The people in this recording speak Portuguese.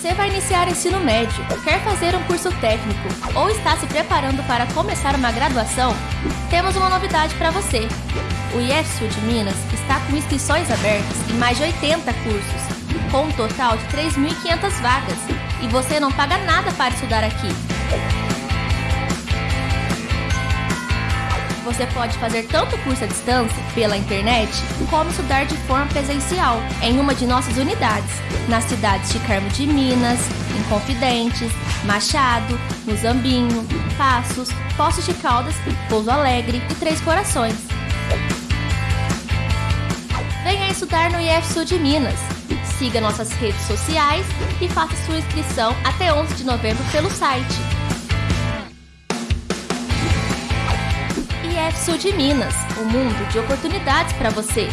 Você vai iniciar ensino médio, quer fazer um curso técnico ou está se preparando para começar uma graduação? Temos uma novidade para você. O Sul de Minas está com inscrições abertas em mais de 80 cursos, com um total de 3.500 vagas, e você não paga nada para estudar aqui. Você pode fazer tanto curso à distância, pela internet, como estudar de forma presencial, em uma de nossas unidades, nas cidades de Carmo de Minas, em Confidentes, Machado, Muzambinho, Passos, Poços de Caldas, Pouso Alegre e Três Corações. Venha estudar no IF Sul de Minas. Siga nossas redes sociais e faça sua inscrição até 11 de novembro pelo site Sul de Minas, um mundo de oportunidades para você.